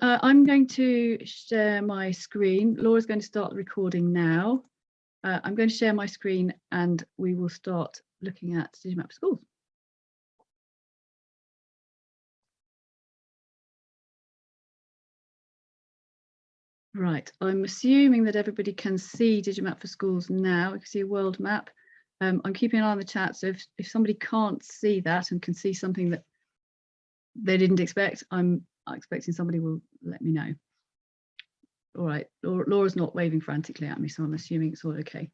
Uh, I'm going to share my screen. Laura's going to start recording now. Uh, I'm going to share my screen and we will start looking at Digimap Schools. Right, I'm assuming that everybody can see Digimap for Schools now. You can see a world map. Um, I'm keeping an eye on the chat, so if, if somebody can't see that and can see something that they didn't expect, I'm expecting somebody will let me know. All right, Laura's not waving frantically at me, so I'm assuming it's all okay.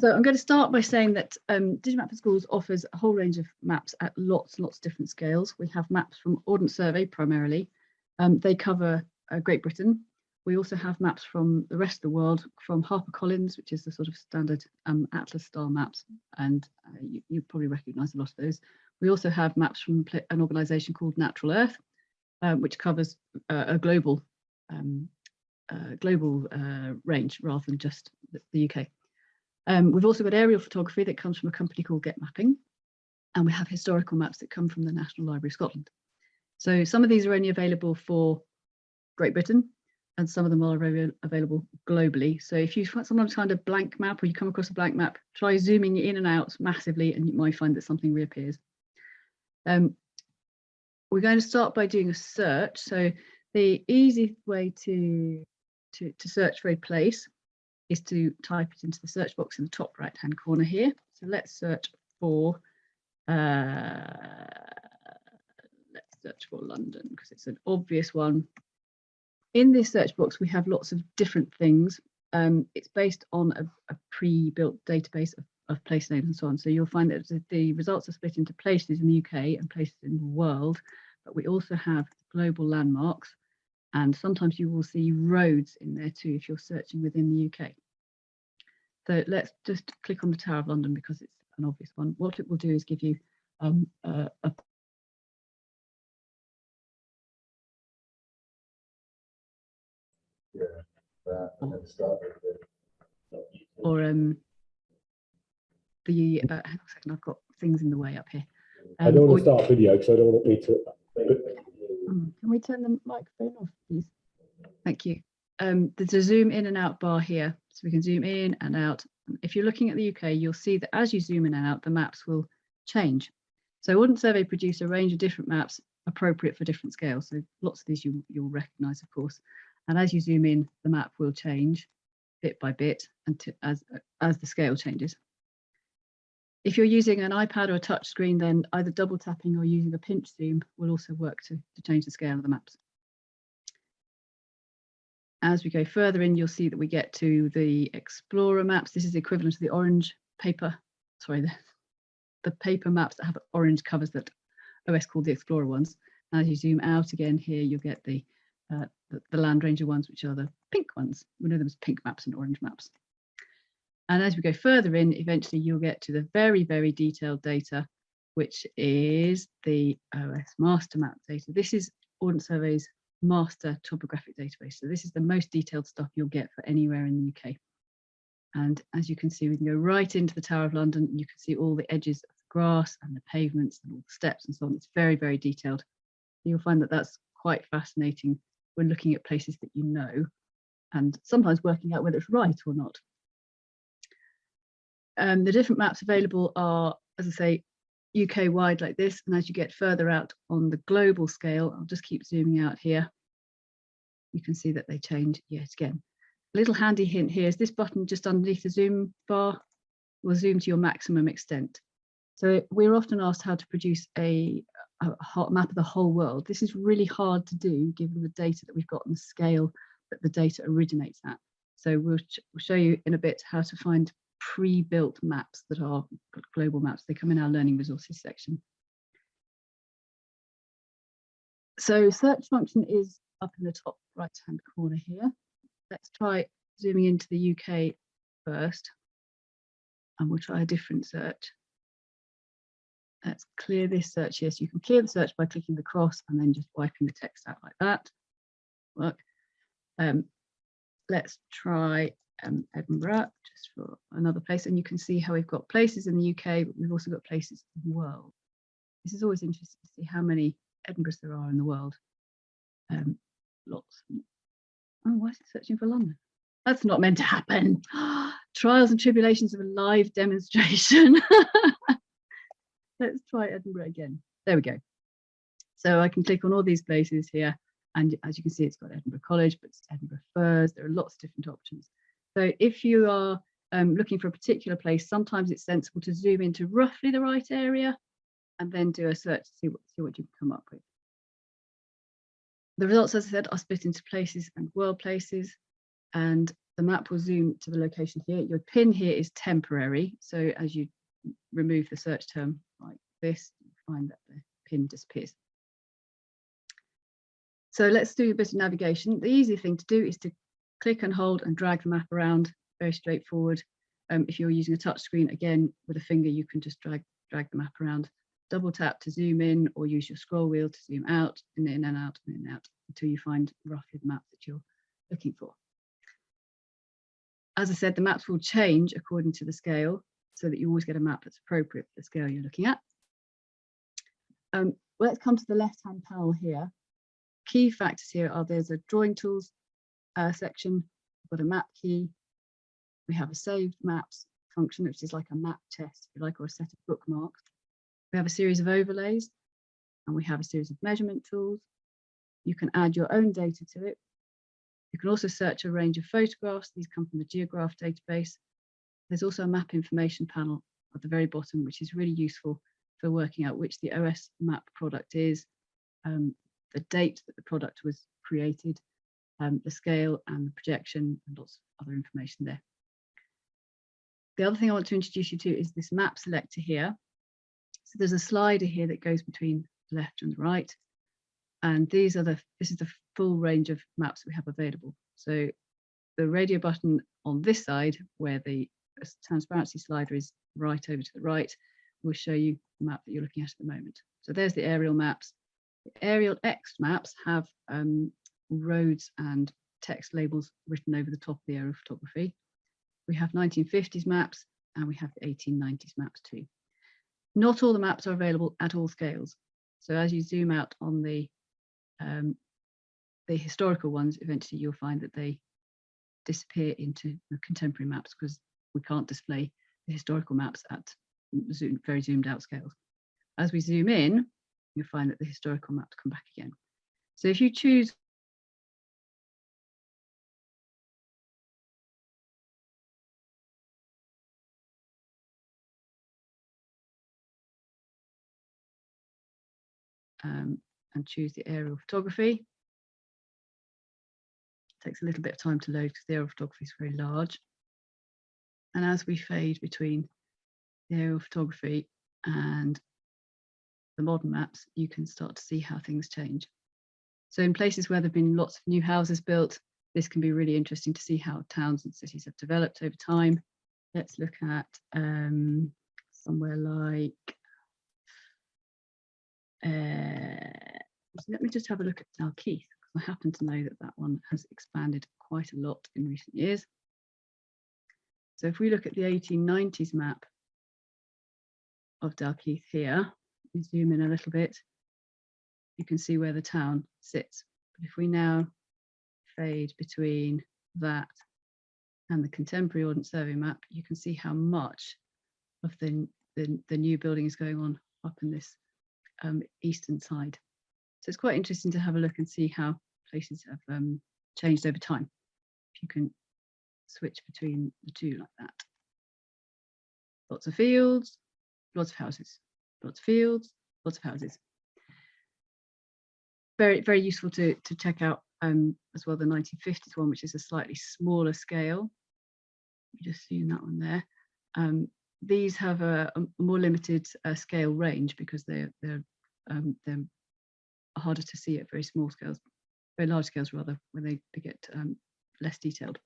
So I'm going to start by saying that um, Digimap for Schools offers a whole range of maps at lots and lots of different scales. We have maps from Ordnance Survey primarily. Um, they cover uh, Great Britain, we also have maps from the rest of the world, from HarperCollins, which is the sort of standard um, Atlas style maps, and uh, you, you, probably recognise a lot of those. We also have maps from an organisation called Natural Earth, um, which covers uh, a global um, uh, global uh, range rather than just the, the UK. Um, we've also got aerial photography that comes from a company called Getmapping, and we have historical maps that come from the National Library of Scotland. So some of these are only available for Great Britain, and some of them are available globally. So if you sometimes find a blank map or you come across a blank map, try zooming in and out massively and you might find that something reappears. Um, we're going to start by doing a search. So the easy way to, to, to search for a place is to type it into the search box in the top right hand corner here. So let's search for uh, let's search for London because it's an obvious one in this search box, we have lots of different things. Um, it's based on a, a pre-built database of, of, place names and so on. So you'll find that the results are split into places in the UK and places in the world, but we also have global landmarks. And sometimes you will see roads in there too if you're searching within the UK. So let's just click on the Tower of London because it's an obvious one. What it will do is give you um, a, a or um the uh, hang on a second, I've got things in the way up here. Um, I don't want to start video because I don't want me to. Hmm, can we turn the microphone off, please? Thank you. Um, there's a zoom in and out bar here, so we can zoom in and out. If you're looking at the UK, you'll see that as you zoom in and out, the maps will change. So Ordnance Survey produce a range of different maps appropriate for different scales. So lots of these you, you'll recognise, of course. And as you zoom in, the map will change bit by bit until, as, as the scale changes. If you're using an iPad or a touch screen, then either double tapping or using a pinch zoom will also work to, to change the scale of the maps. As we go further in, you'll see that we get to the Explorer maps. This is equivalent to the orange paper, sorry, the, the paper maps that have orange covers that OS called the Explorer ones. As you zoom out again here, you'll get the uh, the, the Landranger ones, which are the pink ones. We know them as pink maps and orange maps. And as we go further in, eventually you'll get to the very, very detailed data, which is the OS MasterMap data. This is Ordnance Survey's master topographic database. So this is the most detailed stuff you'll get for anywhere in the UK. And as you can see, we can go right into the Tower of London you can see all the edges of the grass and the pavements and all the steps and so on. It's very, very detailed. You'll find that that's quite fascinating when looking at places that you know and sometimes working out whether it's right or not. Um, the different maps available are, as I say, UK wide like this, and as you get further out on the global scale, I'll just keep zooming out here. You can see that they change yet again. A little handy hint here is this button just underneath the zoom bar will zoom to your maximum extent. So we're often asked how to produce a, a map of the whole world. This is really hard to do given the data that we've got and the scale that the data originates at. So we'll, we'll show you in a bit how to find pre-built maps that are global maps. They come in our learning resources section. So search function is up in the top right hand corner here. Let's try zooming into the UK first and we'll try a different search. Let's clear this search here. So you can clear the search by clicking the cross and then just wiping the text out like that. Work. Um, let's try um, Edinburgh just for another place. And you can see how we've got places in the UK, but we've also got places in the world. This is always interesting to see how many Edinburghs there are in the world. Um, lots. Oh, why is it searching for London? That's not meant to happen. Trials and tribulations of a live demonstration. Let's try Edinburgh again. There we go. So I can click on all these places here. And as you can see, it's got Edinburgh College, but it's Edinburgh Firs. There are lots of different options. So if you are um, looking for a particular place, sometimes it's sensible to zoom into roughly the right area and then do a search to see what, see what you come up with. The results, as I said, are split into places and world places, and the map will zoom to the location here. Your pin here is temporary, so as you remove the search term like this, you find that the pin disappears. So let's do a bit of navigation. The easy thing to do is to click and hold and drag the map around, very straightforward. Um, if you're using a touch screen, again, with a finger, you can just drag, drag the map around double tap to zoom in or use your scroll wheel to zoom out and in and out and in and out until you find roughly the map that you're looking for. As I said, the maps will change according to the scale so that you always get a map that's appropriate for the scale you're looking at. Um, let's come to the left-hand panel here. Key factors here are there's a drawing tools uh, section, we've got a map key, we have a saved maps function, which is like a map test, if you like, or a set of bookmarks. We have a series of overlays and we have a series of measurement tools. You can add your own data to it. You can also search a range of photographs. These come from the Geograph database. There's also a map information panel at the very bottom, which is really useful for working out which the OS map product is, um, the date that the product was created, um, the scale and the projection, and lots of other information there. The other thing I want to introduce you to is this map selector here. So there's a slider here that goes between the left and the right. And these are the, this is the full range of maps we have available. So the radio button on this side, where the transparency slider is right over to the right, will show you the map that you're looking at at the moment. So there's the aerial maps. The aerial X maps have um, roads and text labels written over the top of the aerial photography. We have 1950s maps and we have the 1890s maps too. Not all the maps are available at all scales. So as you zoom out on the um, the historical ones, eventually you'll find that they disappear into the contemporary maps because we can't display the historical maps at zoom, very zoomed out scales. As we zoom in, you'll find that the historical maps come back again. So if you choose um, and choose the aerial photography. It takes a little bit of time to load because the aerial photography is very large. And as we fade between the aerial photography and the modern maps, you can start to see how things change. So in places where there have been lots of new houses built, this can be really interesting to see how towns and cities have developed over time. Let's look at um, somewhere like Uh, so let me just have a look at Dalkeith. because I happen to know that that one has expanded quite a lot in recent years. So if we look at the 1890s map of Dalkeith here, we zoom in a little bit, you can see where the town sits. But if we now fade between that and the contemporary Ordnance Survey map, you can see how much of the, the, the new building is going on up in this um, eastern side. So it's quite interesting to have a look and see how places have um, changed over time. If you can switch between the two like that. Lots of fields, lots of houses, lots of fields, lots of houses. Very, very useful to, to check out um, as well the 1950s one, which is a slightly smaller scale. You just see that one there. Um, these have a, a more limited uh, scale range because they're, they're um, they're harder to see at very small scales, very large scales rather, when they, they get um, less detailed.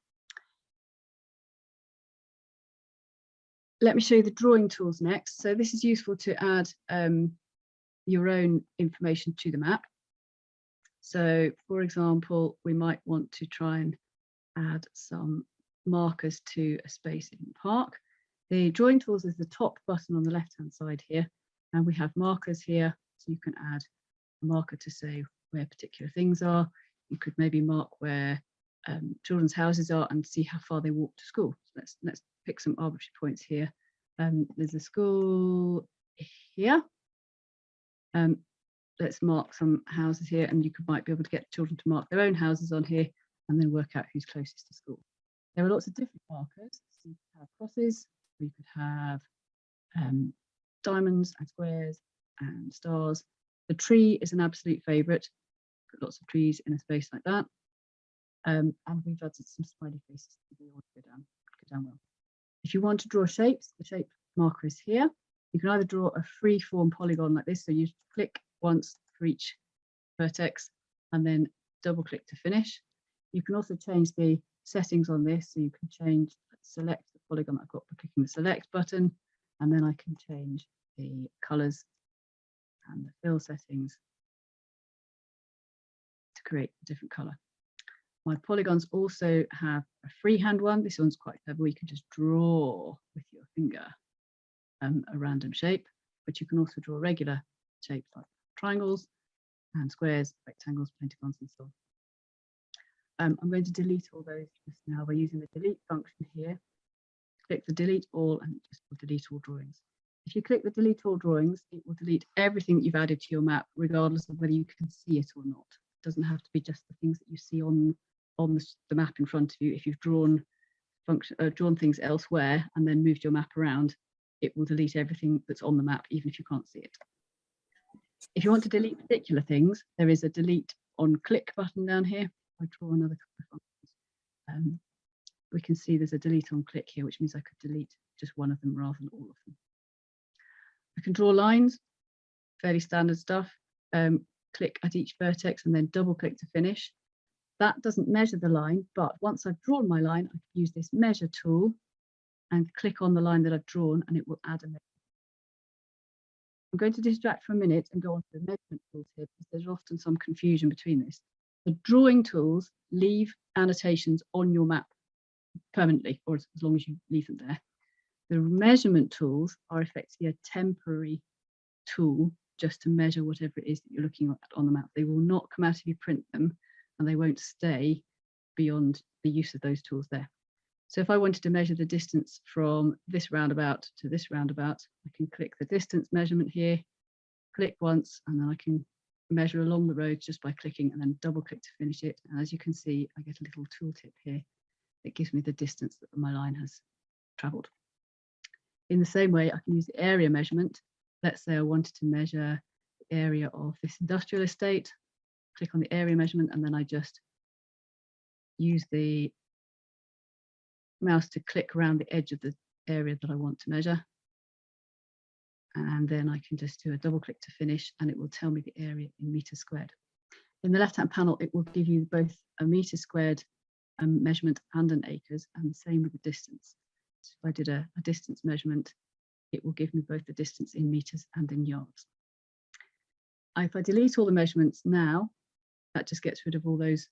Let me show you the drawing tools next. So this is useful to add um, your own information to the map. So for example, we might want to try and add some markers to a space in the park. The drawing tools is the top button on the left hand side here. And we have markers here you can add a marker to say where particular things are. you could maybe mark where um, children's houses are and see how far they walk to school. So let's let's pick some arbitrary points here. Um, there's a school here. Um, let's mark some houses here and you could might be able to get children to mark their own houses on here and then work out who's closest to school. There are lots of different markers. So you could have crosses, you could have um, diamonds and squares and stars. The tree is an absolute favourite. Put lots of trees in a space like that. Um, and we've added some smiley faces to go down, go down well. If you want to draw shapes, the shape marker is here. You can either draw a free form polygon like this, so you click once for each vertex and then double click to finish. You can also change the settings on this, so you can change, select the polygon I've got by clicking the select button, and then I can change the colours and the fill settings to create a different colour. My polygons also have a freehand one. This one's quite clever. You can just draw with your finger um, a random shape, but you can also draw regular shapes like triangles and squares, rectangles, pentagons, and so on. Um, I'm going to delete all those just now by using the delete function here. Click the delete all and just delete all drawings. If you click the delete all drawings, it will delete everything that you've added to your map, regardless of whether you can see it or not. It doesn't have to be just the things that you see on, on the, map in front of you. If you've drawn function, uh, drawn things elsewhere and then moved your map around, it will delete everything that's on the map, even if you can't see it. If you want to delete particular things, there is a delete on click button down here. I draw another couple of functions. Um, we can see there's a delete on click here, which means I could delete just one of them rather than all of them. I can draw lines, fairly standard stuff. Um, click at each vertex and then double click to finish. That doesn't measure the line, but once I've drawn my line, I can use this measure tool and click on the line that I've drawn and it will add a measure. I'm going to distract for a minute and go on to the measurement tools here because there's often some confusion between this. The drawing tools leave annotations on your map permanently, or as, as long as you leave them there. The measurement tools are effectively a temporary tool just to measure whatever it is that you're looking at on the map. They will not come out if you print them and they won't stay beyond the use of those tools there. So if I wanted to measure the distance from this roundabout to this roundabout, I can click the distance measurement here, click once, and then I can measure along the road just by clicking and then double click to finish it. And as you can see, I get a little tooltip here that gives me the distance that my line has traveled. In the same way, I can use the area measurement. Let's say I wanted to measure the area of this industrial estate, click on the area measurement, and then I just use the mouse to click around the edge of the area that I want to measure. And then I can just do a double click to finish and it will tell me the area in meters squared. In the left hand panel, it will give you both a meter squared um, measurement and an acres and the same with the distance. If I did a, a distance measurement, it will give me both the distance in meters and in yards. If I delete all the measurements now, that just gets rid of all those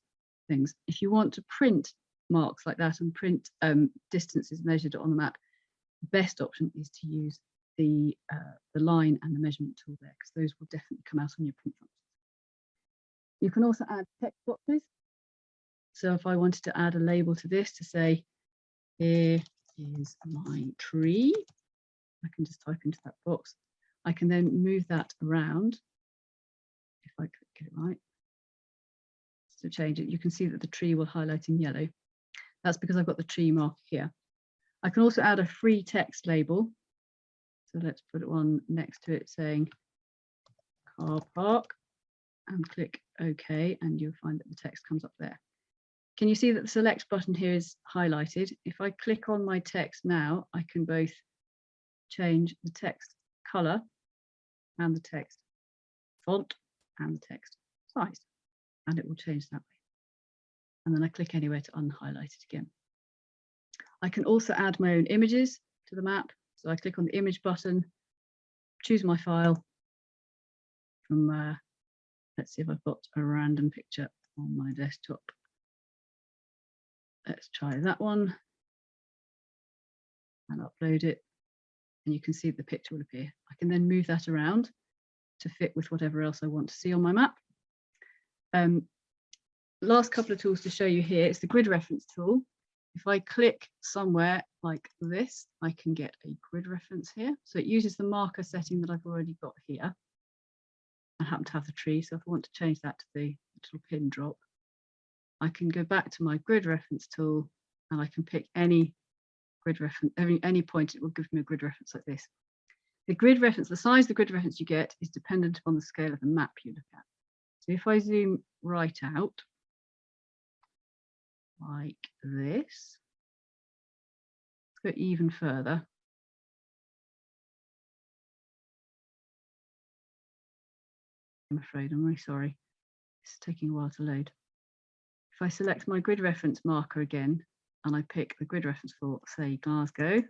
things. If you want to print marks like that and print um, distances measured on the map, the best option is to use the, uh, the line and the measurement tool there because those will definitely come out on your print. You can also add text boxes. So if I wanted to add a label to this to say, here is my tree, I can just type into that box. I can then move that around if I get it right. To change it, you can see that the tree will highlight in yellow. That's because I've got the tree mark here. I can also add a free text label. So let's put one next to it saying car park and click OK and you'll find that the text comes up there. Can you see that the select button here is highlighted? If I click on my text now, I can both change the text color and the text font and the text size and it will change that way and then I click anywhere to unhighlight it again. I can also add my own images to the map. So I click on the image button, choose my file from, uh, let's see if I've got a random picture on my desktop. Let's try that one and upload it. And you can see the picture will appear. I can then move that around to fit with whatever else I want to see on my map. Um, last couple of tools to show you here is the grid reference tool. If I click somewhere like this, I can get a grid reference here. So it uses the marker setting that I've already got here. I happen to have the tree, so if I want to change that to the little pin drop, I can go back to my grid reference tool and I can pick any grid reference, any, any point, it will give me a grid reference like this. The grid reference, the size of the grid reference you get is dependent upon the scale of the map you look at. So if I zoom right out, like this, go even further. I'm afraid, I'm really sorry. It's taking a while to load. If I select my grid reference marker again, and I pick the grid reference for, say, Glasgow,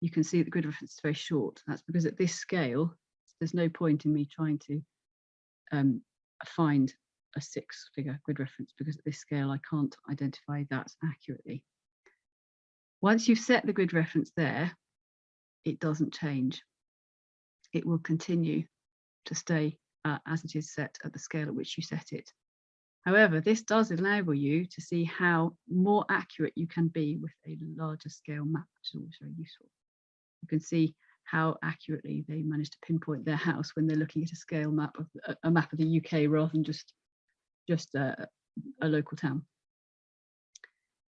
you can see the grid reference is very short. That's because at this scale, there's no point in me trying to um, find a six figure grid reference because at this scale, I can't identify that accurately. Once you've set the grid reference there, it doesn't change. It will continue to stay uh, as it is set at the scale at which you set it. However, this does enable you to see how more accurate you can be with a larger scale map, which is always very useful. You can see how accurately they manage to pinpoint their house when they're looking at a scale map of a map of the UK rather than just just a, a local town.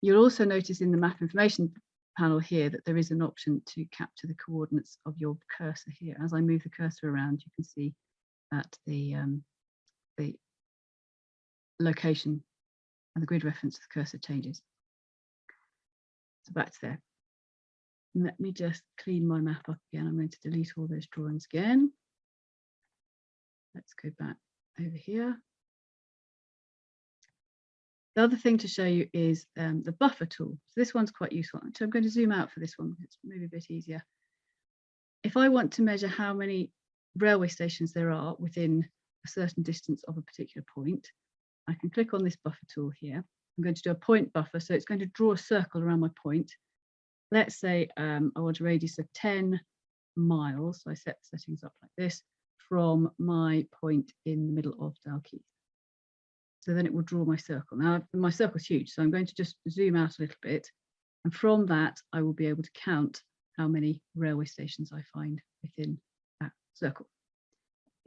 You'll also notice in the map information panel here that there is an option to capture the coordinates of your cursor here. As I move the cursor around, you can see that the um, the location and the grid reference of the cursor changes. So back to there. Let me just clean my map up again. I'm going to delete all those drawings again. Let's go back over here. The other thing to show you is um, the buffer tool. So this one's quite useful. So I'm going to zoom out for this one. It's maybe a bit easier. If I want to measure how many railway stations there are within a certain distance of a particular point, I can click on this buffer tool here. I'm going to do a point buffer. So it's going to draw a circle around my point. Let's say um, I want a radius of 10 miles. So I set settings up like this from my point in the middle of Dalkeith. So then it will draw my circle. Now my circle's huge, so I'm going to just zoom out a little bit. And from that, I will be able to count how many railway stations I find within that circle.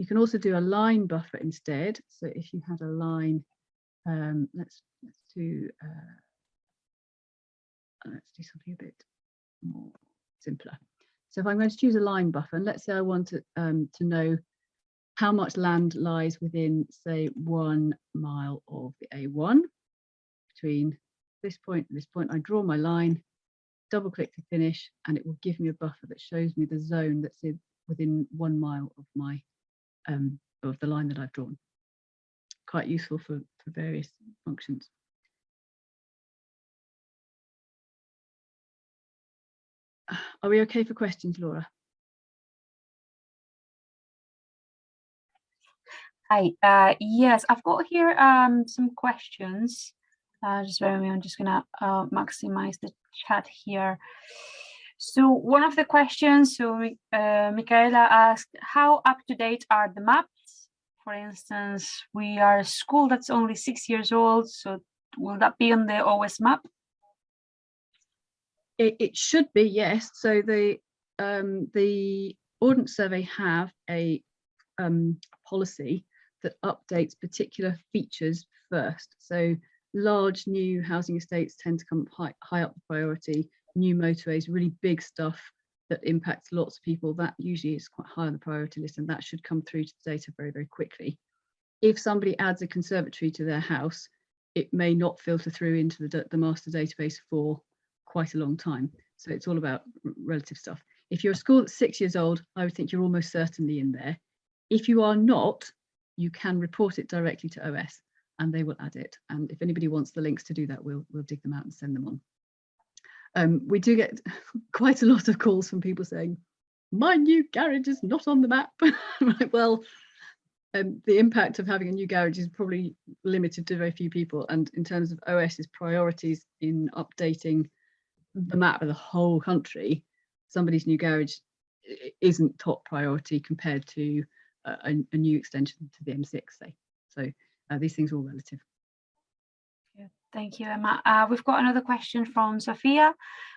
You can also do a line buffer instead. So if you had a line, um, let's let's do uh, let's do something a bit more simpler. So if I'm going to choose a line buffer, and let's say I want to, um, to know how much land lies within, say, one mile of the A1 between this point and this point. I draw my line, double click to finish, and it will give me a buffer that shows me the zone that's in, within one mile of my um, of the line that I've drawn. Quite useful for, for various functions. Are we okay for questions, Laura? Hi, uh, yes, I've got here um, some questions. Uh, just bear with me, I'm just gonna uh, maximize the chat here. So one of the questions, so uh, Michaela asked, how up to date are the maps? For instance, we are a school that's only six years old, so will that be on the OS map? It, it should be, yes. So the um, the Ordnance Survey have a um, policy that updates particular features first. So large new housing estates tend to come high, high up the priority, new motorways, really big stuff that impacts lots of people, that usually is quite high on the priority list and that should come through to the data very, very quickly. If somebody adds a conservatory to their house, it may not filter through into the, the master database for quite a long time. So it's all about relative stuff. If you're a school that's six years old, I would think you're almost certainly in there. If you are not, you can report it directly to OS and they will add it. And if anybody wants the links to do that, we'll, we'll dig them out and send them on. Um, we do get quite a lot of calls from people saying, my new garage is not on the map. well, um, the impact of having a new garage is probably limited to very few people. And in terms of OS's priorities in updating the map of the whole country, somebody's new garage isn't top priority compared to a, a, new extension to the M6, say. So uh, these things are all relative. Thank you, Emma. Uh, we've got another question from Sophia.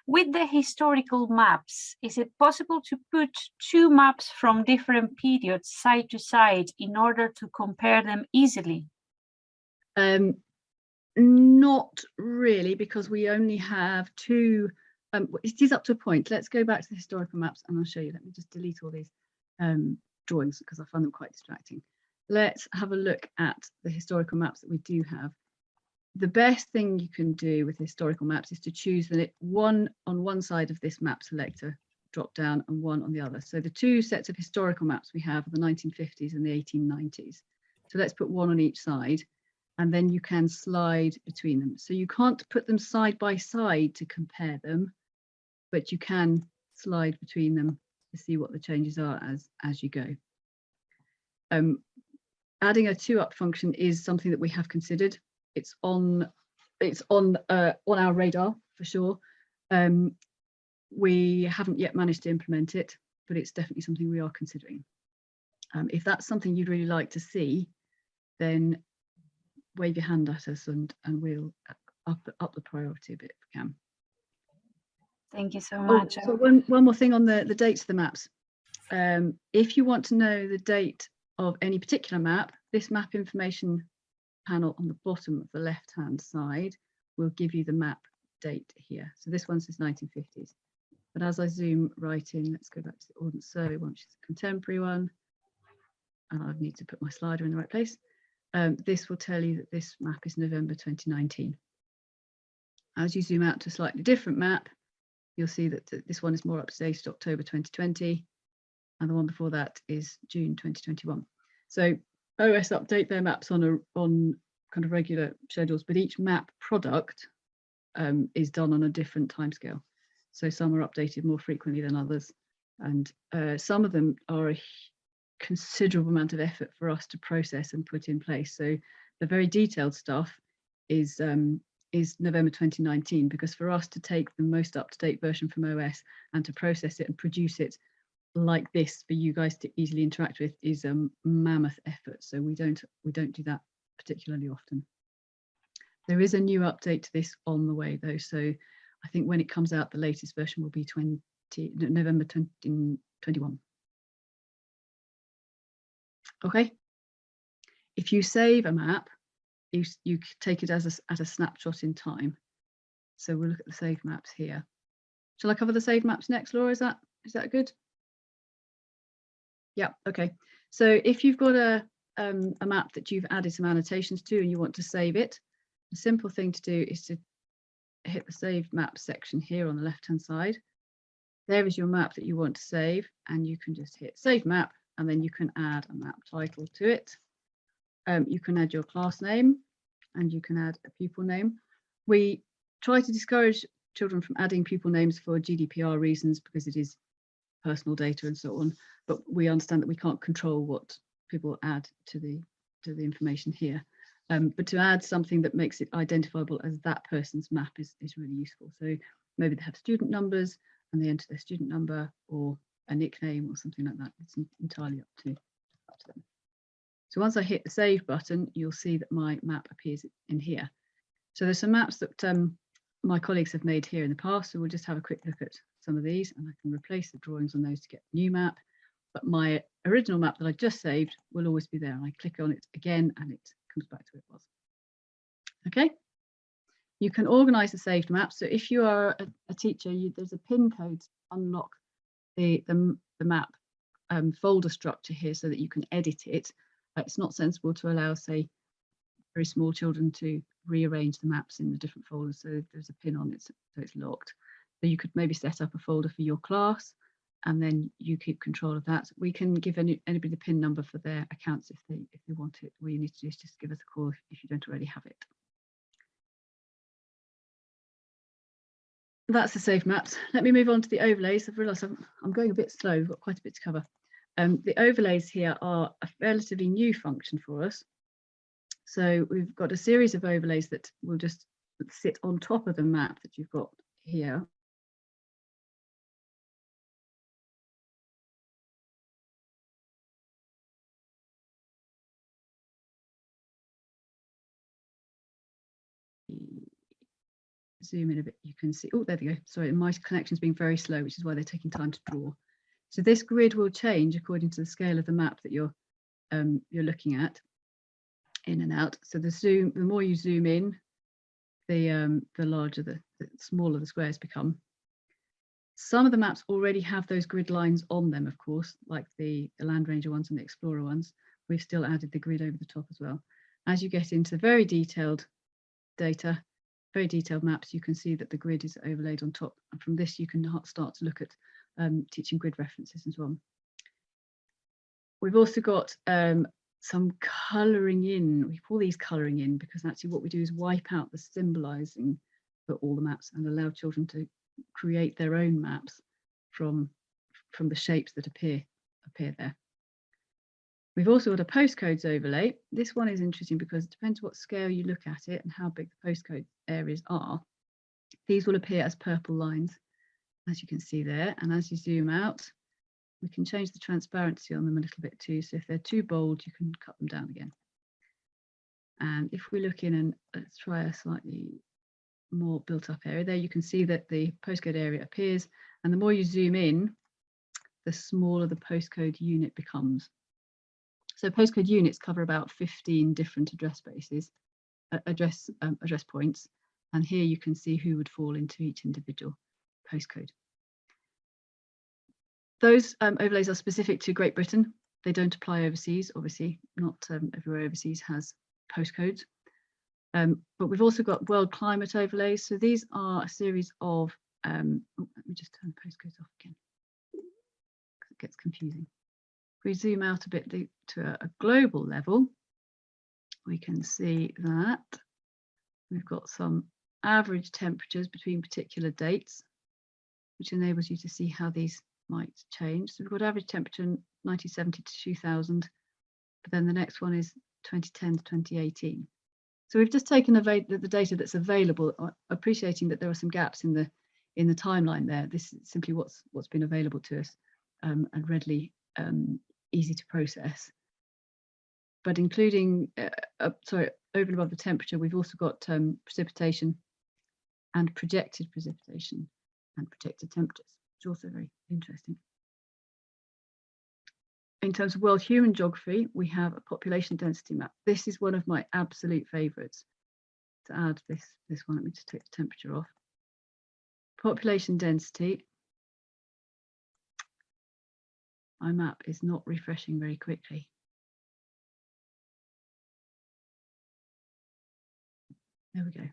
With the historical maps, is it possible to put two maps from different periods side to side in order to compare them easily? Um, not really, because we only have two, um, it is up to a point. Let's go back to the historical maps and I'll show you. Let me just delete all these um, drawings because I find them quite distracting. Let's have a look at the historical maps that we do have. The best thing you can do with historical maps is to choose the one on one side of this map selector drop down and one on the other. So the two sets of historical maps we have are the 1950s and the 1890s. So let's put one on each side and then you can slide between them. So you can't put them side by side to compare them, but you can slide between them to see what the changes are as, as you go. Um, adding a two up function is something that we have considered. It's on it's on uh, on our radar for sure. Um, we haven't yet managed to implement it, but it's definitely something we are considering. Um, if that's something you'd really like to see, then wave your hand at us and and we'll up up the priority a bit if we can. Thank you so Oh, much. so one, one more thing on the, the dates of the maps. Um, if you want to know the date of any particular map, this map information panel on the bottom of the left hand side will give you the map date here. So this one says 1950s. But as I zoom right in, let's go back to the Ordnance Survey one, which is a contemporary one. And I need to put my slider in the right place. Um, this will tell you that this map is November 2019. As you zoom out to a slightly different map, you'll see that th- this one is more up to date, October 2020, and the one before that is June 2021. So OS update their maps on a on kind of regular schedules, but each map product um, is done on a different timescale. So some are updated more frequently than others, and uh, some of them are a considerable amount of effort for us to process and put in place. So the very detailed stuff is um, is November 2019 because for us to take the most up-to-date version from OS and to process it and produce it like this for you guys to easily interact with is a mammoth effort. So we don't we don't do that particularly often. There is a new update to this on the way though. So I think when it comes out, the latest version will be 20 November 2021. Okay. If you save a map, you, you take it as a, as a snapshot in time. So we'll look at the save maps here. Shall I cover the save maps next, Laura? Is that is that good? Yeah, okay. So if you've got a, um, a map that you've added some annotations to and you want to save it, the simple thing to do is to hit the save map section here on the left hand side. There is your map that you want to save and you can just hit save map and then you can add a map title to it. Um, you can add your class name and you can add a pupil name. We try to discourage children from adding pupil names for GDPR reasons because it is personal data and so on. But we understand that we can't control what people add to the to the information here. Um, but to add something that makes it identifiable as that person's map is, is really useful. So maybe they have student numbers and they enter their student number or a nickname or something like that. It's entirely up to, up to them. So once I hit the save button, you'll see that my map appears in here. So there's some maps that um, my colleagues have made here in the past. So we'll just have a quick look at some of these and I can replace the drawings on those to get the new map. But my original map that I just saved will always be there. And I click on it again and it comes back to where it was. Okay. You can organize the saved map. So if you are a, a teacher, you, there's a pin code to unlock the, the, the map um, folder structure here so that you can edit it. It's not sensible to allow, say, very small children to rearrange the maps in the different folders. So there's a pin on it, so it's locked. So you could maybe set up a folder for your class and then you keep control of that. We can give any, anybody the pin number for their accounts if they if they want it. All you need to do is just give us a call if, if you don't already have it. That's the safe maps. Let me move on to the overlays. I've realised I'm, I'm going a bit slow. We've got quite a bit to cover. Um, the overlays here are a relatively new function for us. So we've got a series of overlays that will just sit on top of the map that you've got here. zoom in a bit, you can see, oh, there we go. Sorry, my connection's being very slow, which is why they're taking time to draw. So this grid will change according to the scale of the map that you're um, you're looking at in and out. So the zoom, the more you zoom in, the um, the larger the, the smaller the squares become. Some of the maps already have those grid lines on them, of course, like the, the Landranger ones and the Explorer ones. We've still added the grid over the top as well. As you get into very detailed data, very detailed maps, you can see that the grid is overlaid on top. And from this, you can start to look at um, teaching grid references and so on. We've also got um, some colouring in. We call these colouring in because actually what we do is wipe out the symbolising for all the maps and allow children to create their own maps from, from the shapes that appear, appear there. We've also got a postcodes overlay. This one is interesting because it depends what scale you look at it and how big the postcode areas are. These will appear as purple lines, as you can see there. And as you zoom out, we can change the transparency on them a little bit too. So if they're too bold, you can cut them down again. And if we look in and let's try a slightly more built up area there, you can see that the postcode area appears. And the more you zoom in, the smaller the postcode unit becomes. So postcode units cover about 15 different address spaces, uh, address um, address points. And here you can see who would fall into each individual postcode. Those um, overlays are specific to Great Britain. They don't apply overseas. Obviously, not um, everywhere overseas has postcodes. Um, but we've also got world climate overlays. So these are a series of, um, oh, let me just turn the postcodes off again. It gets confusing. If we zoom out a bit to a, a global level, we can see that we've got some average temperatures between particular dates, which enables you to see how these might change. So we've got average temperature 1970 to 2000, but then the next one is 2010 to 2018. So we've just taken the, data that's available, uh, appreciating that there are some gaps in the in the timeline there. This is simply what's what's been available to us um, and readily um, easy to process. But including, uh, uh, sorry, over and above the temperature, we've also got um, precipitation and projected precipitation and projected temperatures, is also very interesting. In terms of world human geography, we have a population density map. This is one of my absolute favorites. To add this, this one, let me just take the temperature off. Population density. My map is not refreshing very quickly. There we go.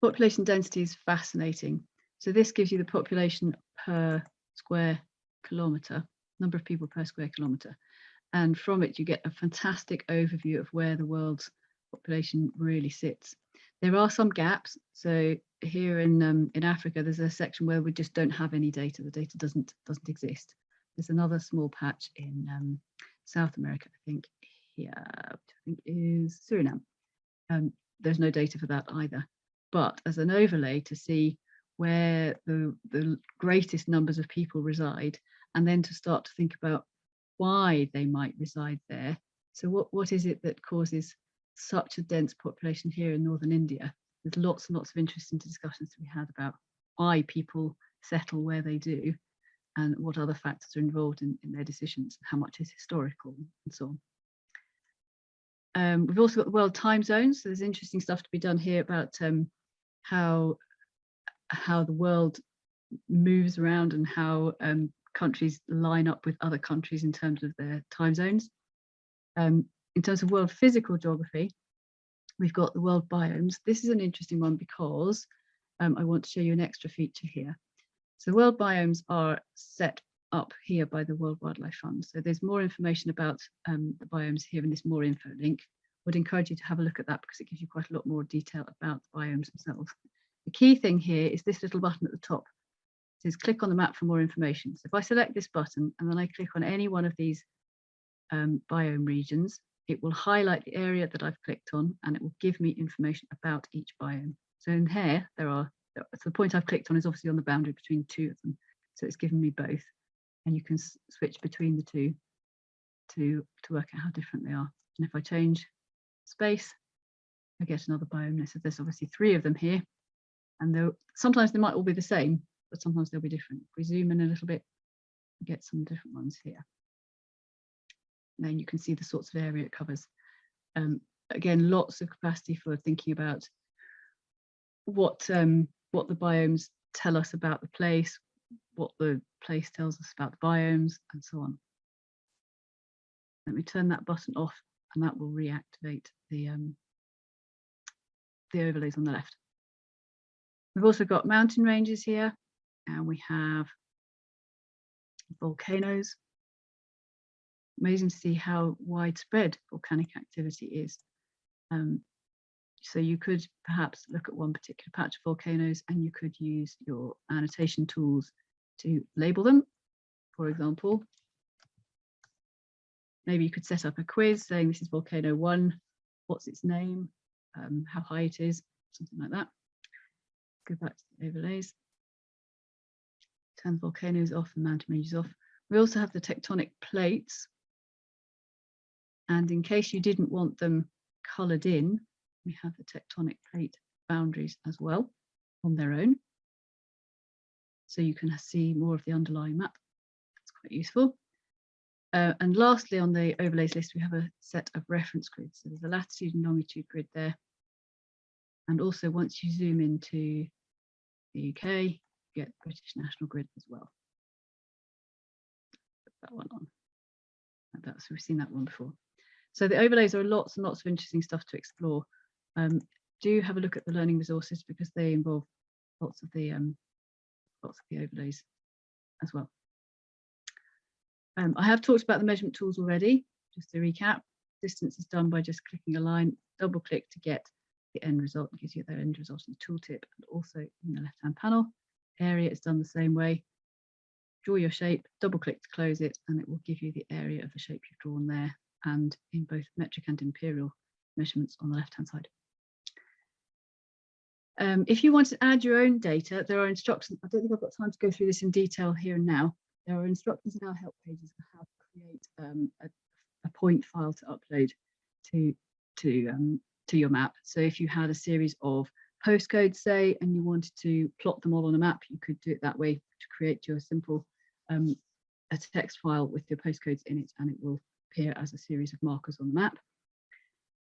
Population density is fascinating. So this gives you the population per square kilometre, number of people per square kilometre. And from it, you get a fantastic overview of where the world's population really sits. There are some gaps. So here in um, in Africa, there's a section where we just don't have any data. The data doesn't doesn't exist. There's another small patch in um, South America, I think here, I think is Suriname. Um, there's no data for that either. But as an overlay to see where the, the greatest numbers of people reside, and then to start to think about why they might reside there. So what, what is it that causes such a dense population here in northern India? There's lots and lots of interesting discussions to be had about why people settle where they do and what other factors are involved in, in their decisions, how much is historical and so on. Um, we've also got the world time zones. So there's interesting stuff to be done here about um, how how the world moves around and how um, countries line up with other countries in terms of their time zones. Um, in terms of world physical geography, we've got the world biomes. This is an interesting one because um, I want to show you an extra feature here. So world biomes are set up here by the World Wildlife Fund. So there's more information about um, the biomes here in this more info link. I would encourage you to have a look at that because it gives you quite a lot more detail about the biomes themselves. The key thing here is this little button at the top. It says click on the map for more information. So if I select this button and then I click on any one of these um, biome regions, it will highlight the area that I've clicked on and it will give me information about each biome. So in here, there are, so the point I've clicked on is obviously on the boundary between two of them. So it's given me both and you can switch between the two to, to work out how different they are. And if I change space, I get another biome. So there's obviously three of them here. And sometimes they might all be the same, but sometimes they'll be different. If we zoom in a little bit, get some different ones here. And then you can see the sorts of area it covers. Um, again, lots of capacity for thinking about what um, what the biomes tell us about the place, what the place tells us about the biomes, and so on. Let me turn that button off, and that will reactivate the um, the overlays on the left. We've also got mountain ranges here, and we have volcanoes. Amazing to see how widespread volcanic activity is. Um, so you could perhaps look at one particular patch of volcanoes and you could use your annotation tools to label them. For example, maybe you could set up a quiz saying this is volcano one, what's its name, um, how high it is, something like that. Go back to the overlays. Turn the volcanoes off and mountain ranges off. We also have the tectonic plates. And in case you didn't want them coloured in, we have the tectonic plate boundaries as well on their own. So you can see more of the underlying map. That's quite useful. Uh, and lastly, on the overlays list, we have a set of reference grids. So there's a latitude and longitude grid there. And also once you zoom into the UK, get British National Grid as well. Put that one on. That's we've seen that one before. So the overlays are lots and lots of interesting stuff to explore. Um, do have a look at the learning resources because they involve lots of the um, lots of the overlays as well. Um, I have talked about the measurement tools already. Just to recap, distance is done by just clicking a line, double click to get the end result, gives you the end result in the tooltip and also in the left hand panel. Area is done the same way. Draw your shape, double click to close it, and it will give you the area of the shape you've drawn there and in both metric and imperial measurements on the left hand side. Um, if you want to add your own data, there are instructions. I don't think I've got time to go through this in detail here and now. There are instructions in our help pages on how to create um, a, a, point file to upload to to um, to your map. So if you had a series of postcodes, say, and you wanted to plot them all on a map, you could do it that way to create your simple um, a text file with your postcodes in it, and it will appear as a series of markers on the map.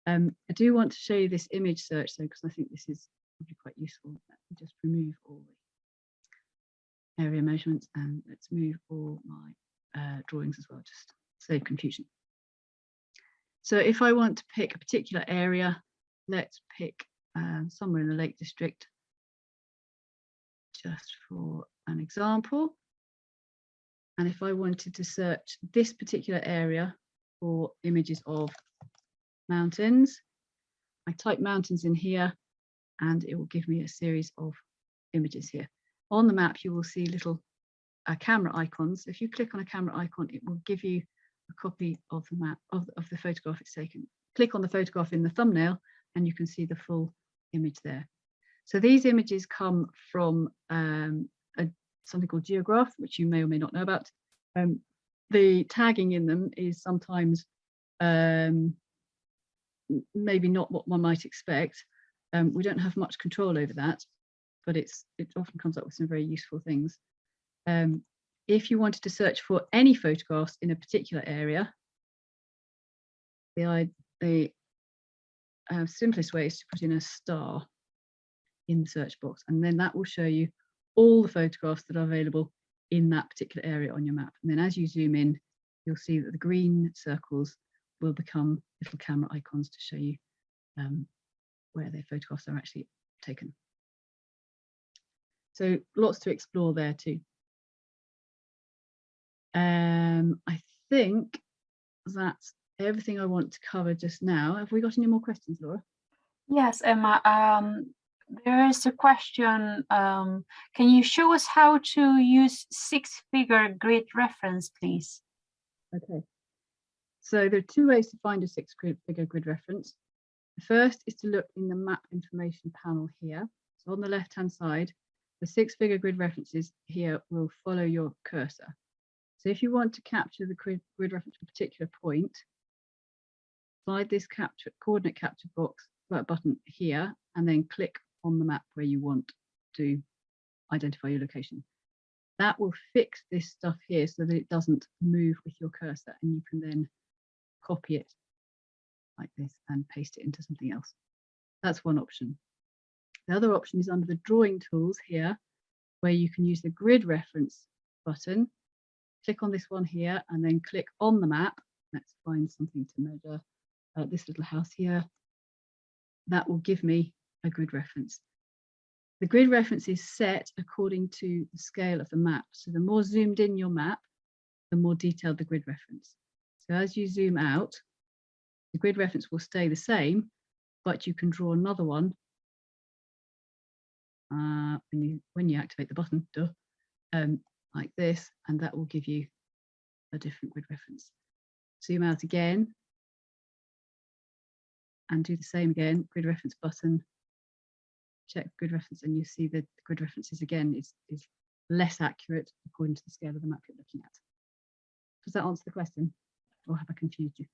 Um, I do want to show you this image search though, because I think this is probably quite useful. Let me just remove all the area measurements and let's move all my uh, drawings as well, just save confusion. So if I want to pick a particular area, let's pick um, somewhere in the Lake District, just for an example. And if I wanted to search this particular area for images of mountains, I type mountains in here and it will give me a series of images here. On the map, you will see little uh, camera icons. If you click on a camera icon, it will give you a copy of the map of, of the photograph it's taken. Click on the photograph in the thumbnail and you can see the full image there. So these images come from um, a, something called Geograph, which you may or may not know about. Um, the tagging in them is sometimes um, maybe not what one might expect. Um, we don't have much control over that, but it's it often comes up with some very useful things. Um, if you wanted to search for any photographs in a particular area, the, the uh, simplest way is to put in a star in the search box, and then that will show you all the photographs that are available in that particular area on your map. And then as you zoom in, you'll see that the green circles will become little camera icons to show you um, where their photographs are actually taken. So lots to explore there too. Um, I think that's everything I want to cover just now. Have we got any more questions, Laura? Yes, Emma. Um, there is a question. Um, can you show us how to use six-figure grid reference, please? Okay. So there are two ways to find a six-figure grid reference. The first is to look in the map information panel here. So on the left-hand side, the six-figure grid references here will follow your cursor. So if you want to capture the grid, reference for a particular point, slide this capture, coordinate capture box button here and then click on the map where you want to identify your location. That will fix this stuff here so that it doesn't move with your cursor and you can then copy it like this and paste it into something else. That's one option. The other option is under the drawing tools here, where you can use the grid reference button. Click on this one here and then click on the map. Let's find something to measure. Uh, this little house here. That will give me a grid reference. The grid reference is set according to the scale of the map. So the more zoomed in your map, the more detailed the grid reference. So as you zoom out, the grid reference will stay the same, but you can draw another one uh, when you when you activate the button, duh, um, like this, and that will give you a different grid reference. Zoom out again and do the same again, grid reference button, check grid reference, and you see that the grid references again is, is less accurate according to the scale of the map you're looking at. Does that answer the question or have I confused you?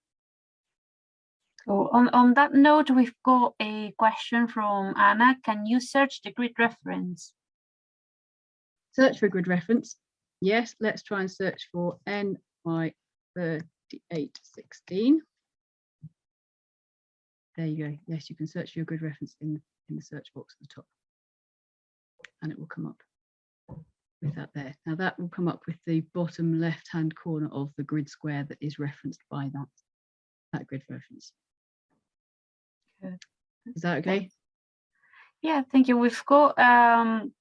So on, on that note, we've got a question from Anna. Can you search the grid reference? Search for grid reference. Yes, let's try and search for NY3816. There you go. Yes, you can search for your grid reference in, in the search box at the top. And it will come up with that there. Now that will come up with the bottom left-hand corner of the grid square that is referenced by that, that grid reference. Good. Is that okay? Yeah, thank you. We've got um,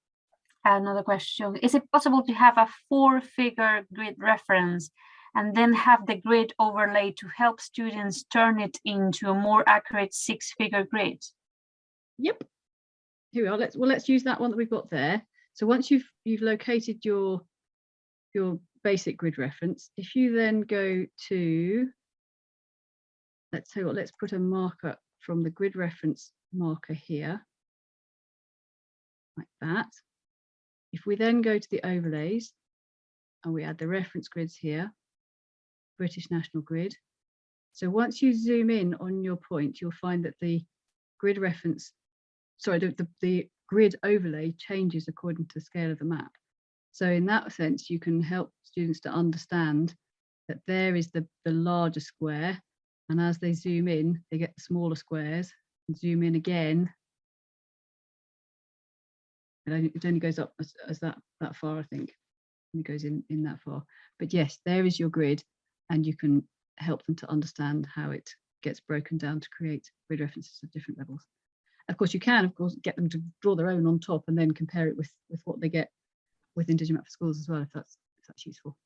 another question. Is it possible to have a four-figure grid reference and then have the grid overlay to help students turn it into a more accurate six-figure grid? Yep. Here we are. Let's well, let's use that one that we've got there. So once you've you've located your your basic grid reference, if you then go to let's say what, let's put a marker from the grid reference marker here, like that. If we then go to the overlays and we add the reference grids here, British National Grid. So once you zoom in on your point, you'll find that the grid reference, sorry, the, the, the grid overlay changes according to the scale of the map. So in that sense, you can help students to understand that there is the, the larger square and as they zoom in, they get the smaller squares zoom in again. It only, it only goes up as, as that, that far, I think. It goes in, in that far. But yes, there is your grid and you can help them to understand how it gets broken down to create grid references of different levels. Of course, you can, of course, get them to draw their own on top and then compare it with, with what they get within Digimap for Schools as well, if that's, if that's useful.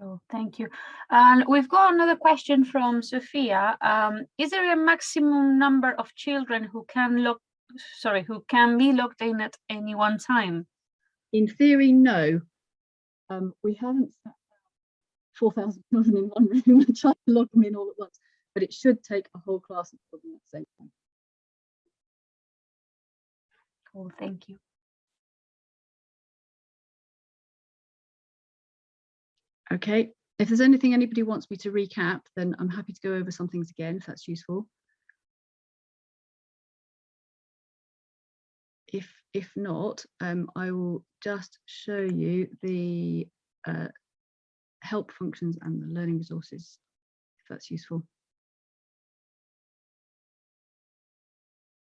Oh, thank you. And we've got another question from Sophia. Um, is there a maximum number of children who can log, sorry, who can be logged in at any one time? In theory, no. Um, we haven't set 4,000 children in one room and tried to log them in all at once, but it should take a whole class of children at the same time. Cool, thank you. Okay, if there's anything anybody wants me to recap, then I'm happy to go over some things again if that's useful. If, if not, um, I will just show you the uh, help functions and the learning resources, if that's useful.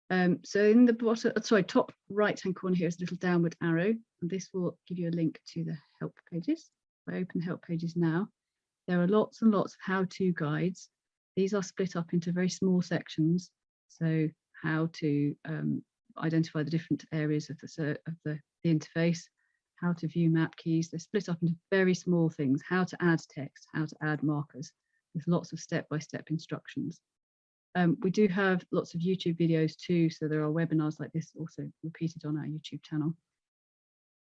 Um, so in the bottom, sorry, top right hand corner here is a little downward arrow, and this will give you a link to the help pages. If I open the help pages now, there are lots and lots of how-to guides. These are split up into very small sections. So how to um, identify the different areas of the, of the, the interface, how to view map keys. They're split up into very small things, how to add text, how to add markers with lots of step-by-step -step instructions. Um, we do have lots of YouTube videos too, so there are webinars like this also repeated on our YouTube channel.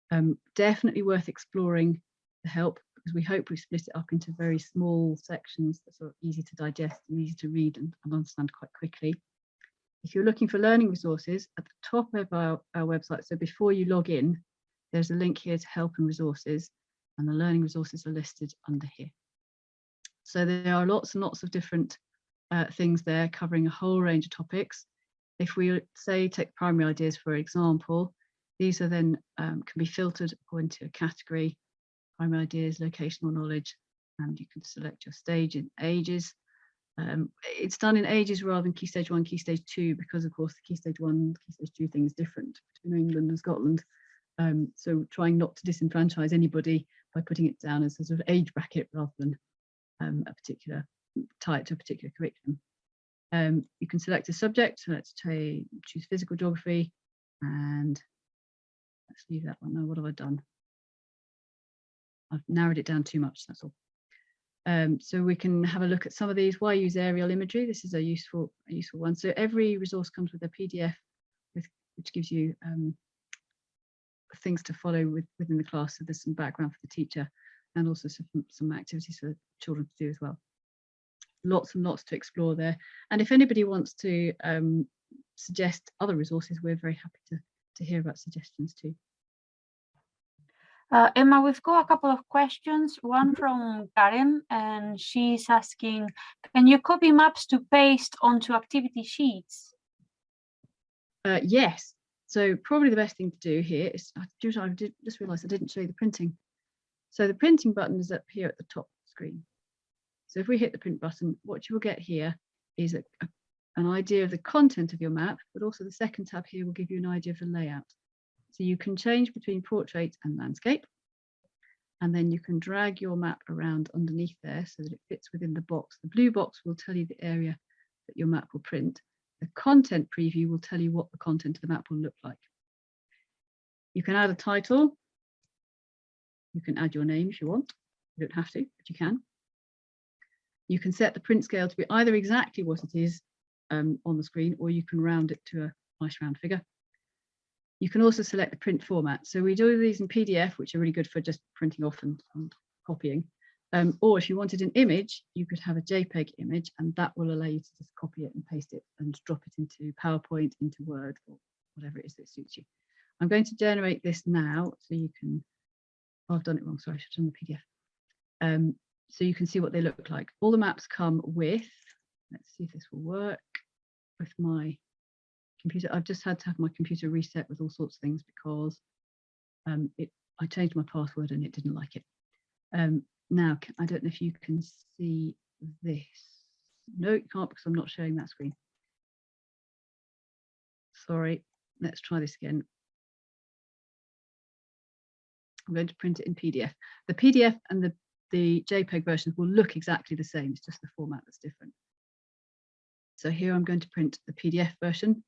Um, definitely worth exploring the help because we hope we split it up into very small sections that are easy to digest and easy to read and, and understand quite quickly. If you're looking for learning resources at the top of our, our website, so before you log in, there's a link here to help and resources and the learning resources are listed under here. So there are lots and lots of different uh, things there covering a whole range of topics. If we say take primary ideas, for example, these are then um, can be filtered according to a category, primary ideas, locational knowledge, and you can select your stage in ages. Um, it's done in ages rather than key stage one, key stage two, because of course the key stage one, key stage two thing is different between England and Scotland. Um, so trying not to disenfranchise anybody by putting it down as a sort of age bracket rather than um, a particular tied to a particular curriculum. Um, you can select a subject, so let's say choose physical geography and let's leave that one. Now, what have I done? I've narrowed it down too much, that's all. Um, so we can have a look at some of these. Why use aerial imagery? This is a useful, a useful one. So every resource comes with a PDF, with, which gives you um, things to follow with, within the class. So there's some background for the teacher and also some, some activities for children to do as well. Lots and lots to explore there. And if anybody wants to um, suggest other resources, we're very happy to, to hear about suggestions too. Uh, Emma, we've got a couple of questions. One from Karen, and she's asking, can you copy maps to paste onto activity sheets? Uh, yes. So probably the best thing to do here is, I just, I did just realised I didn't show you the printing. So the printing button is up here at the top screen. So if we hit the print button, what you will get here is a, a, an idea of the content of your map, but also the second tab here will give you an idea of the layout. So you can change between portrait and landscape. And then you can drag your map around underneath there so that it fits within the box. The blue box will tell you the area that your map will print. The content preview will tell you what the content of the map will look like. You can add a title. You can add your name if you want. You don't have to, but you can. You can set the print scale to be either exactly what it is um, on the screen, or you can round it to a nice round figure. You can also select the print format. So we do these in PDF, which are really good for just printing off and, and copying. Um, or if you wanted an image, you could have a JPEG image and that will allow you to just copy it and paste it and drop it into PowerPoint, into Word or whatever it is that suits you. I'm going to generate this now so you can, oh, I've done it wrong, sorry, I should have done the PDF. Um, so you can see what they look like. All the maps come with, let's see if this will work, with my computer. I've just had to have my computer reset with all sorts of things because um, it I changed my password and it didn't like it. Um, now, I don't know if you can see this. No, you can't because I'm not showing that screen. Sorry, let's try this again. I'm going to print it in PDF. The PDF and the, the JPEG versions will look exactly the same. It's just the format that's different. So here I'm going to print the PDF version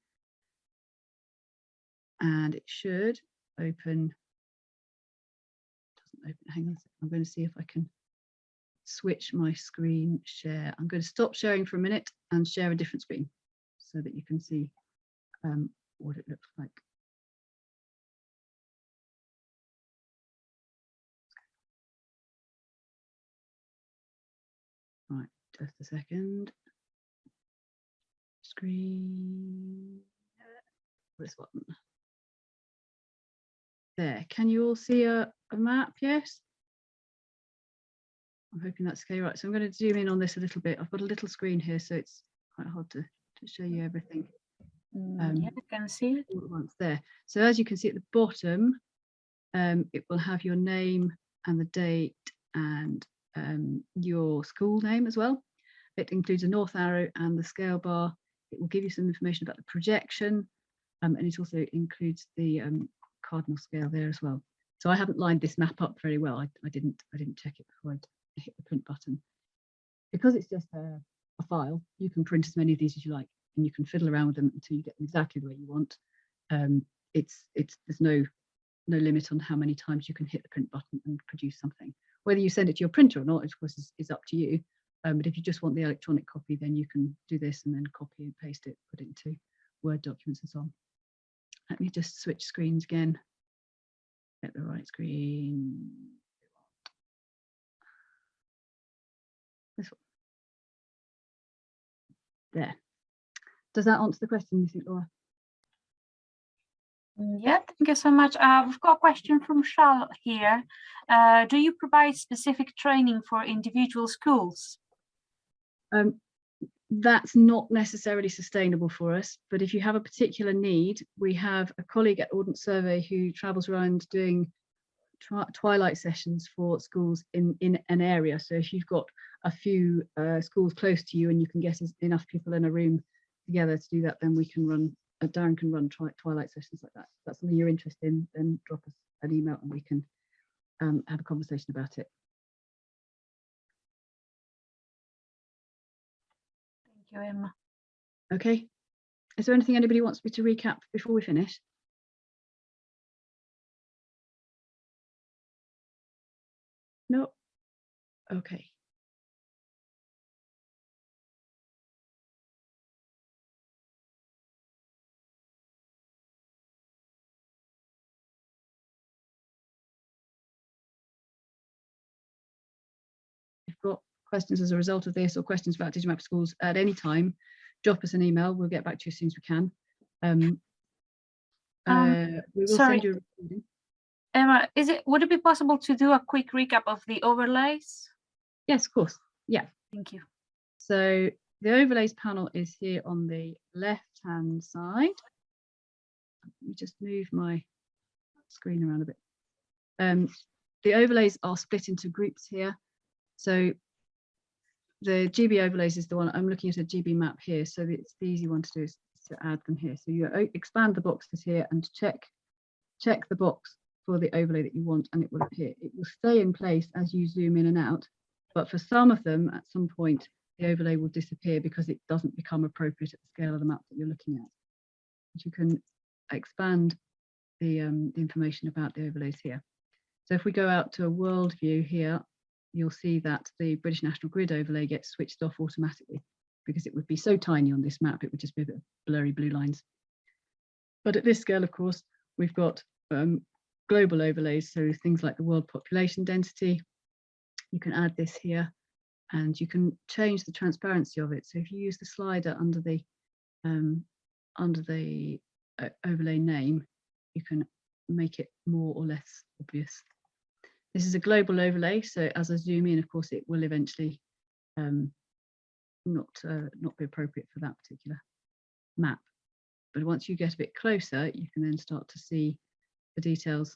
and it should open open hang on i'm going to see if i can switch my screen share. I'm going to stop sharing for a minute and share a different screen so that you can see um, what it looks like. Right just a second. Screen this one there. Can you all see a, a map? Yes. I'm hoping that's okay. Right, so I'm going to zoom in on this a little bit. I've got a little screen here, so it's quite hard to, to show you everything. Um, yeah, I can see it. Once there. So as you can see at the bottom, um, it will have your name and the date and um, your school name as well. It includes a north arrow and the scale bar. It will give you some information about the projection um, and it also includes the um, cardinal scale there as well. So I haven't lined this map up very well. I, I didn't I didn't check it before I hit the print button. Because it's just a, a, file, you can print as many of these as you like, and you can fiddle around with them until you get them exactly the way you want. Um, it's it's there's no no limit on how many times you can hit the print button and produce something. Whether you send it to your printer or not, of course, is, is up to you. Um, but if you just want the electronic copy, then you can do this and then copy and paste it, put it into Word documents and so on. Let me just switch screens again. Get the right screen. This one. There. Does that answer the question, you think, Laura? Yeah, thank you so much. Uh, we've got a question from Charlotte here. Uh, do you provide specific training for individual schools? Um, that's not necessarily sustainable for us, but if you have a particular need, we have a colleague at Ordnance Survey who travels around doing twilight sessions for schools in, in an area. So if you've got a few uh, schools close to you and you can get enough people in a room together to do that, then we can run, uh, Darren can run twi- twilight sessions like that. If that's something you're interested in, then drop us an email and we can um, have a conversation about it. You, Emma. Okay. Is there anything anybody wants me to recap before we finish? No. Okay. Questions as a result of this or questions about Digimap schools at any time, drop us an email. We'll get back to you as soon as we can. Um, Um, uh, we will sorry. send you a recording. Emma, is it would it be possible to do a quick recap of the overlays? Yes, of course. Yeah. Thank you. So the overlays panel is here on the left hand side. Let me just move my screen around a bit. Um, the overlays are split into groups here. So the GB overlays is the one I'm looking at a GB map here. So it's the easy one to do is to add them here. So you expand the boxes here and check check the box for the overlay that you want and it will appear. It will stay in place as you zoom in and out. But for some of them, at some point, the overlay will disappear because it doesn't become appropriate at the scale of the map that you're looking at. But you can expand the, um, the information about the overlays here. So if we go out to a world view here, you'll see that the British National Grid overlay gets switched off automatically because it would be so tiny on this map, it would just be a bit of blurry blue lines. But at this scale, of course, we've got um, global overlays, so things like the world population density. You can add this here and you can change the transparency of it. So if you use the slider under the um, under the uh, overlay name, you can make it more or less obvious. This is a global overlay, so as I zoom in, of course, it will eventually um, not uh, not be appropriate for that particular map. But once you get a bit closer, you can then start to see the details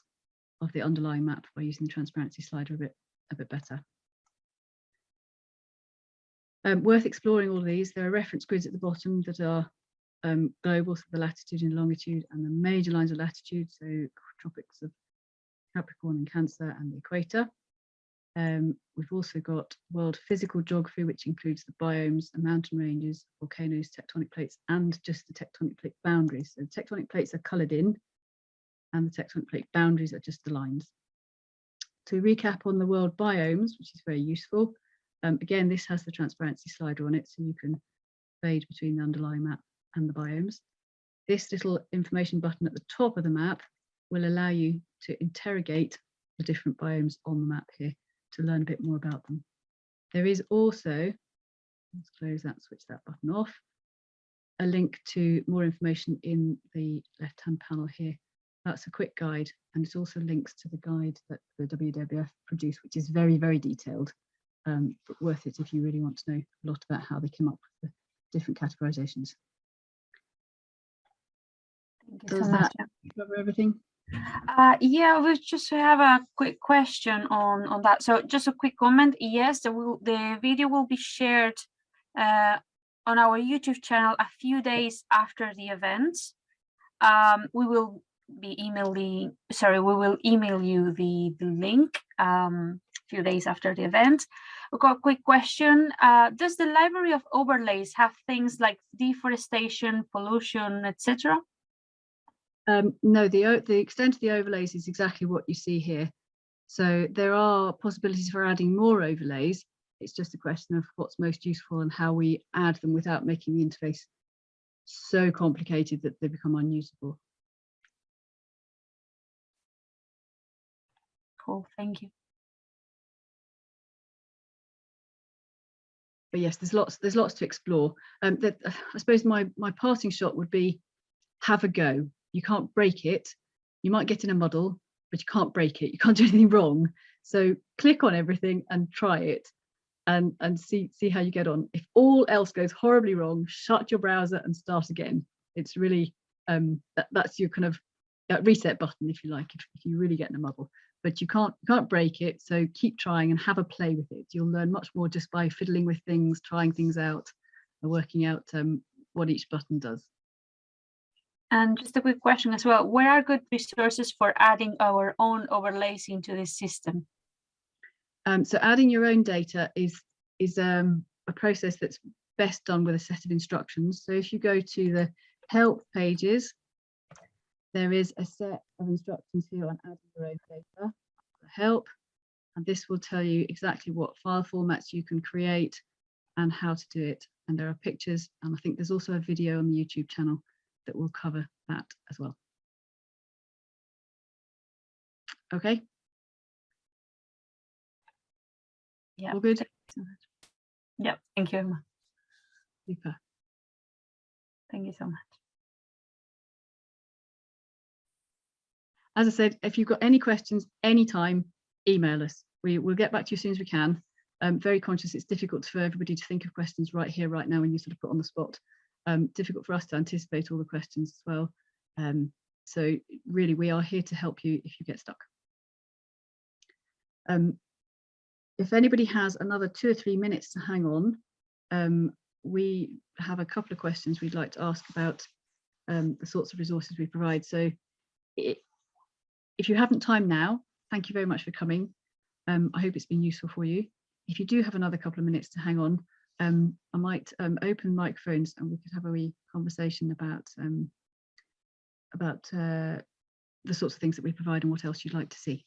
of the underlying map by using the transparency slider a bit a bit better. Um, worth exploring all of these. There are reference grids at the bottom that are um, global, so the latitude and longitude and the major lines of latitude, so tropics of Capricorn and Cancer and the equator. Um, we've also got world physical geography, which includes the biomes, the mountain ranges, volcanoes, tectonic plates, and just the tectonic plate boundaries. So the tectonic plates are coloured in, and the tectonic plate boundaries are just the lines. To recap on the world biomes, which is very useful, um, again, this has the transparency slider on it, so you can fade between the underlying map and the biomes. This little information button at the top of the map will allow you to interrogate the different biomes on the map here to learn a bit more about them. There is also, let's close that, switch that button off, a link to more information in the left-hand panel here. That's a quick guide, and it also links to the guide that the WWF produced, which is very, very detailed, um, but worth it if you really want to know a lot about how they came up with the different categorizations. Does so much. that cover everything? Uh, yeah, we just have a quick question on on that. So just a quick comment. Yes, the the video will be shared uh, on our YouTube channel a few days after the event. Um, we will be emailing. Sorry, we will email you the the link um, a few days after the event. We've got a quick question. Uh, does the library of overlays have things like deforestation, pollution, etc.? Um, no, the, the extent of the overlays is exactly what you see here. So there are possibilities for adding more overlays. It's just a question of what's most useful and how we add them without making the interface so complicated that they become unusable. Cool, thank you. But yes, there's lots there's lots to explore. Um, that I suppose my my parting shot would be have a go. You can't break it. You might get in a muddle, but you can't break it. You can't do anything wrong. So click on everything and try it. and and see see how you get on. If all else goes horribly wrong, shut your browser and start again. It's really um, that, that's your kind of uh, reset button, if you like, if, if you really get in a muddle. But you can't you can't break it, so keep trying and have a play with it. You'll learn much more just by fiddling with things, trying things out, and working out um, what each button does. And just a quick question as well, where are good resources for adding our own overlays into this system? Um, so adding your own data is is um, a process that's best done with a set of instructions. So if you go to the help pages, there is a set of instructions here on adding your own data, help, and this will tell you exactly what file formats you can create and how to do it. And there are pictures, and I think there's also a video on the YouTube channel that will cover that as well. Okay, Yeah. all good? Yeah, thank you. Emma. Super. Thank you so much. as I said, if you've got any questions anytime, email us. We will get back to you as soon as we can. Um, very conscious it's difficult for everybody to think of questions right here, right now when you sort of put on the spot. Um, difficult for us to anticipate all the questions as well. Um, so really, we are here to help you if you get stuck. Um, if anybody has another two or three minutes to hang on, um, we have a couple of questions we'd like to ask about um, the sorts of resources we provide. So it, if you haven't time now, thank you very much for coming. Um, I hope it's been useful for you. If you do have another couple of minutes to hang on, um, I might um, open microphones and we could have a wee conversation about um, about uh, the sorts of things that we provide and what else you'd like to see.